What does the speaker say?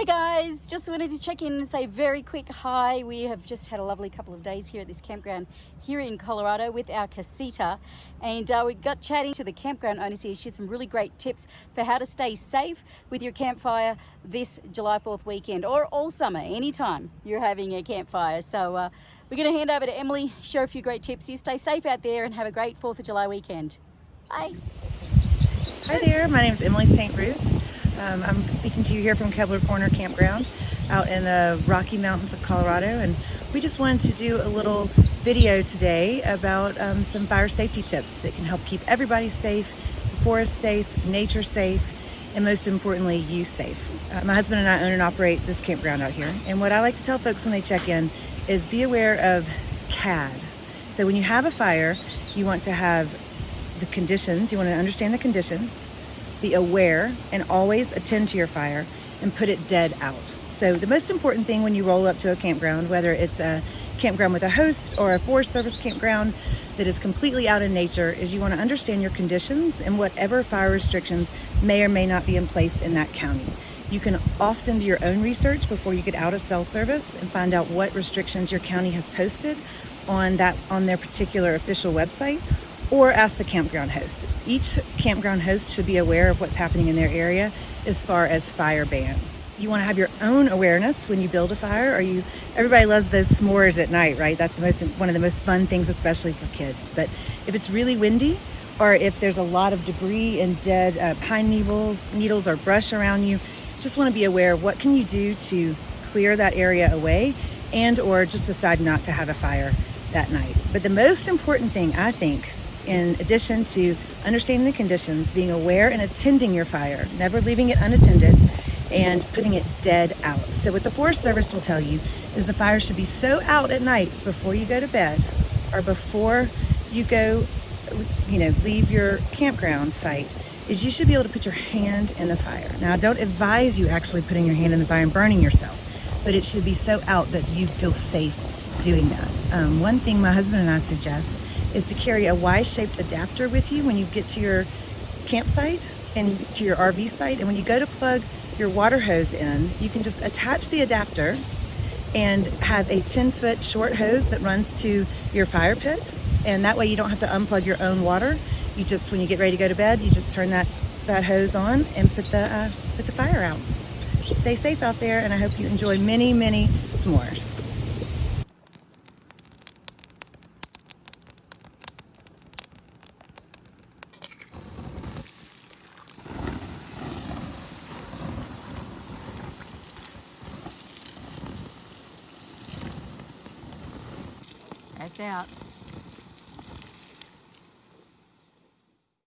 Hey guys, just wanted to check in and say very quick hi. We have just had a lovely couple of days here at this campground here in Colorado with our casita and uh, we got chatting to the campground owners here. She had some really great tips for how to stay safe with your campfire this July 4th weekend or all summer, anytime you're having a campfire. So uh, we're going to hand over to Emily, share a few great tips. You stay safe out there and have a great 4th of July weekend. Bye. Hi there, my name is Emily St. Ruth. Um, I'm speaking to you here from Kebler Corner Campground out in the Rocky Mountains of Colorado and we just wanted to do a little video today about um, some fire safety tips that can help keep everybody safe, the forest safe, nature safe, and most importantly, you safe. Uh, my husband and I own and operate this campground out here and what I like to tell folks when they check in is be aware of CAD. So when you have a fire, you want to have the conditions, you want to understand the conditions, be aware and always attend to your fire and put it dead out. So the most important thing when you roll up to a campground, whether it's a campground with a host or a Forest Service campground that is completely out in nature, is you want to understand your conditions and whatever fire restrictions may or may not be in place in that county. You can often do your own research before you get out of cell service and find out what restrictions your county has posted on that on their particular official website or ask the campground host. Each campground host should be aware of what's happening in their area as far as fire bans. You want to have your own awareness when you build a fire you everybody loves those s'mores at night, right? That's the most one of the most fun things especially for kids. But if it's really windy or if there's a lot of debris and dead uh, pine needles, needles or brush around you, just want to be aware what can you do to clear that area away and or just decide not to have a fire that night. But the most important thing I think in addition to understanding the conditions, being aware and attending your fire, never leaving it unattended, and putting it dead out. So what the Forest Service will tell you is the fire should be so out at night before you go to bed or before you go, you know, leave your campground site is you should be able to put your hand in the fire. Now, I don't advise you actually putting your hand in the fire and burning yourself, but it should be so out that you feel safe doing that. Um, one thing my husband and I suggest is to carry a Y-shaped adapter with you when you get to your campsite and to your RV site. And when you go to plug your water hose in, you can just attach the adapter and have a 10 foot short hose that runs to your fire pit. And that way you don't have to unplug your own water. You just, when you get ready to go to bed, you just turn that, that hose on and put the, uh, put the fire out. Stay safe out there and I hope you enjoy many, many s'mores. That's out.